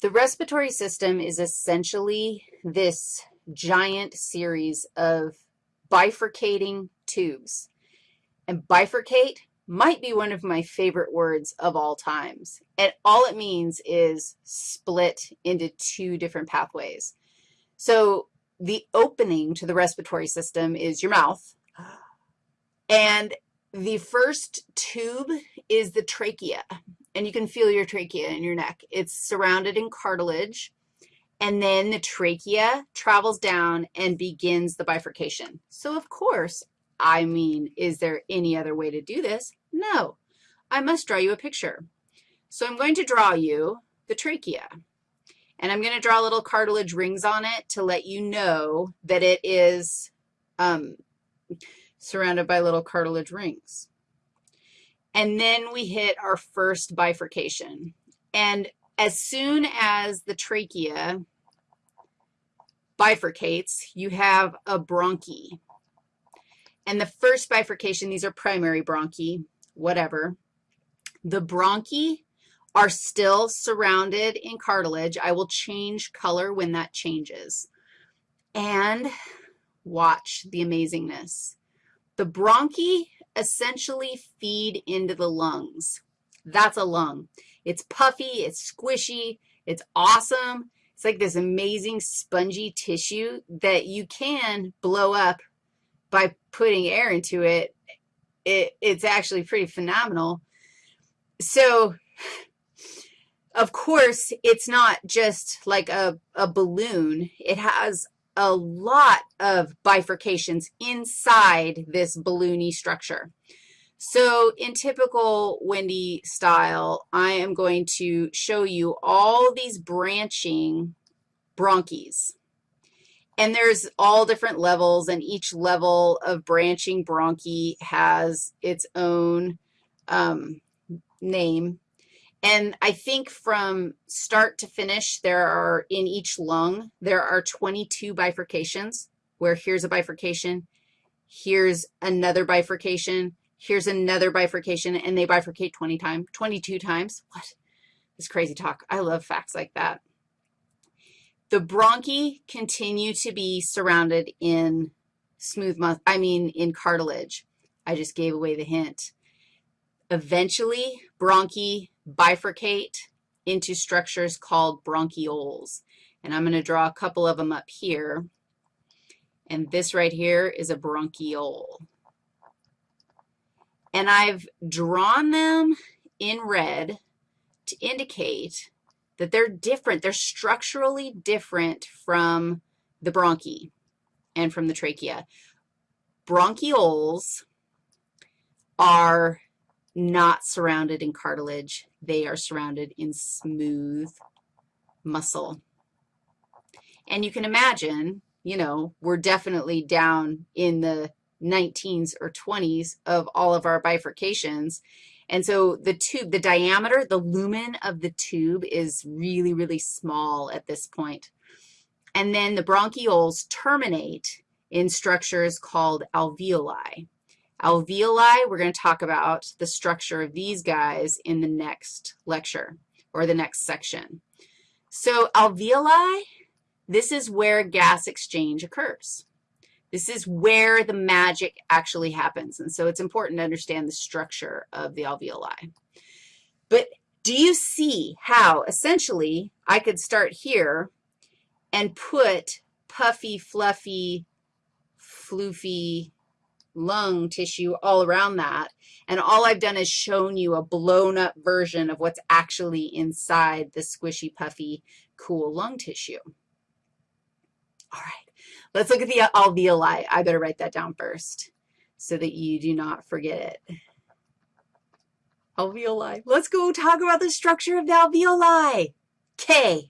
The respiratory system is essentially this giant series of bifurcating tubes. And bifurcate might be one of my favorite words of all times. And all it means is split into two different pathways. So the opening to the respiratory system is your mouth. Ah. And the first tube is the trachea, and you can feel your trachea in your neck. It's surrounded in cartilage, and then the trachea travels down and begins the bifurcation. So, of course, I mean, is there any other way to do this? No. I must draw you a picture. So I'm going to draw you the trachea, and I'm going to draw little cartilage rings on it to let you know that it is um, surrounded by little cartilage rings. And then we hit our first bifurcation. And as soon as the trachea bifurcates, you have a bronchi. And the first bifurcation, these are primary bronchi, whatever. The bronchi are still surrounded in cartilage. I will change color when that changes. And watch the amazingness. The bronchi essentially feed into the lungs. That's a lung. It's puffy, it's squishy, it's awesome. It's like this amazing spongy tissue that you can blow up by putting air into it. it it's actually pretty phenomenal. So, of course, it's not just like a, a balloon. It has a lot of bifurcations inside this balloony structure. So in typical Wendy style, I am going to show you all these branching bronchis. And there's all different levels, and each level of branching bronchi has its own um, name. And I think from start to finish, there are, in each lung, there are 22 bifurcations, where here's a bifurcation, here's another bifurcation, here's another bifurcation, and they bifurcate 20 times, 22 times. What? This crazy talk. I love facts like that. The bronchi continue to be surrounded in smooth muscle, I mean in cartilage. I just gave away the hint. Eventually, bronchi bifurcate into structures called bronchioles. And I'm going to draw a couple of them up here. And this right here is a bronchiole. And I've drawn them in red to indicate that they're different. They're structurally different from the bronchi and from the trachea. Bronchioles are not surrounded in cartilage. They are surrounded in smooth muscle. And you can imagine, you know, we're definitely down in the 19s or 20s of all of our bifurcations. And so the tube, the diameter, the lumen of the tube is really, really small at this point. And then the bronchioles terminate in structures called alveoli. Alveoli, we're going to talk about the structure of these guys in the next lecture or the next section. So alveoli, this is where gas exchange occurs. This is where the magic actually happens, and so it's important to understand the structure of the alveoli. But do you see how essentially I could start here and put puffy, fluffy, floofy, lung tissue all around that. And all I've done is shown you a blown up version of what's actually inside the squishy, puffy, cool lung tissue. All right, let's look at the alveoli. I better write that down first so that you do not forget it. Alveoli. Let's go talk about the structure of the alveoli. K.